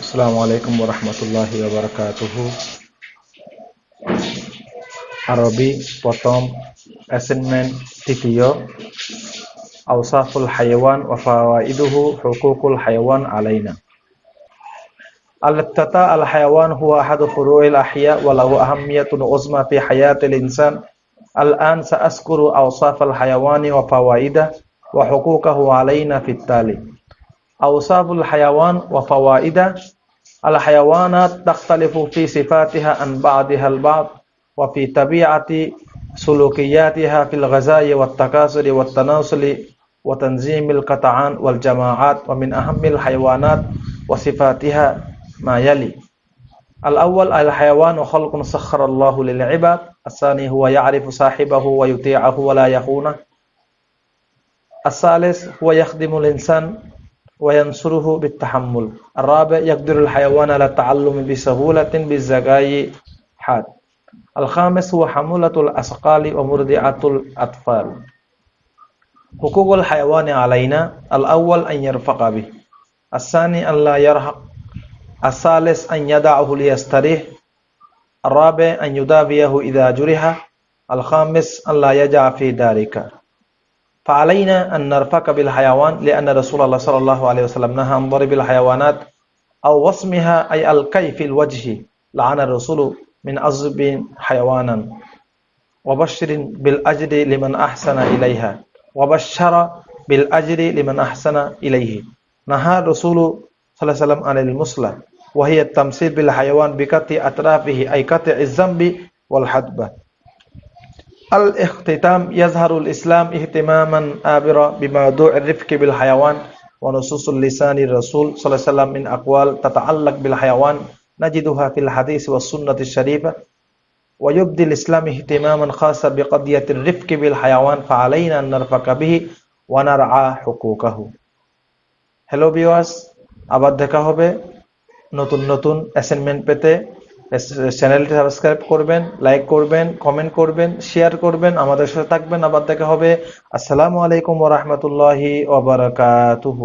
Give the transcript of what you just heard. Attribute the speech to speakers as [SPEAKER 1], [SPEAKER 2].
[SPEAKER 1] আসসালামু আলাইকুম রহমতুল্লাহি ওবরাকাতুহু আরবি প্রথম অ্যাসাইনমেন্ট তৃতীয় আওসাফুল হাইওয়ান ওয়া ফাওয়াইদুহু হুকুকুল হাইওয়ান আলাইনা الابتداء الحيوان هو أحد فروع الأحياء وله أهمية عظمى في حياة الإنسان الآن سأذكر أوصاف الحيوان وفوائده وحقوقه علينا في التالي أوصاف الحيوان وفوائده الحيوانات تختلف في صفاتها عن بعضها البعض وفي طبيعة سلوكياتها في الغذاء والتكاثر والتناسل وتنظيم القطعان والجماعات ومن أهم الحيوانات وصفاتها ما يلي. الأول الحيوان خلق سخر الله للعباد الثاني هو يعرف صاحبه ويطيعه ولا يخونه. الثالث هو يخدم الإنسان وينصره بالتحمل. الرابع يقدر الحيوان على التعلم بسهولة بالزكاة حاد. الخامس هو حمولة الأثقال ومرضعة الأطفال. حقوق الحيوان علينا. الأول أن يرفق به. الثاني أن لا يرهق. الثالث أن يدعه ليستريح. الرابع أن يداويه إذا جرح. الخامس أن لا يجع في ذلك فعلينا أن نرفق بالحيوان لأن رسول الله صلى الله عليه وسلم نهى عن ضرب الحيوانات أو وصمها أي الكي في الوجه. لعن الرسول من أزب حيوانا. وبشر بالأجر لمن أحسن إليها. وبشر بالأجر لمن أحسن إليه. نهى الرسول صلى الله عليه وسلم عن المصلى وهي التمثيل بالحيوان بقطع أطرافه أي قطع الذنب والحدبة. الاختتام يظهر الإسلام اهتماما آبرا بموضوع الرفق بالحيوان ونصوص اللسان الرسول صلى الله عليه وسلم من أقوال تتعلق بالحيوان نجدها في الحديث والسنة الشريفة ويبدي الإسلام اهتماما خاصا بقضية الرفق بالحيوان فعلينا أن نرفق به ونرعى حقوقه হ্যালো ভিউয়ার্স আবার দেখা হবে নতুন নতুন অ্যাসাইনমেন্ট পেতে চ্যানেলটি সাবস্ক্রাইব করবেন লাইক করবেন কমেন্ট করবেন শেয়ার করবেন, আমাদের সাথে থাকবেন। আবার দেখা হবে। আসসালামু আলাইকুম ওরহমতুল্লাহি ওবরাকাতুহু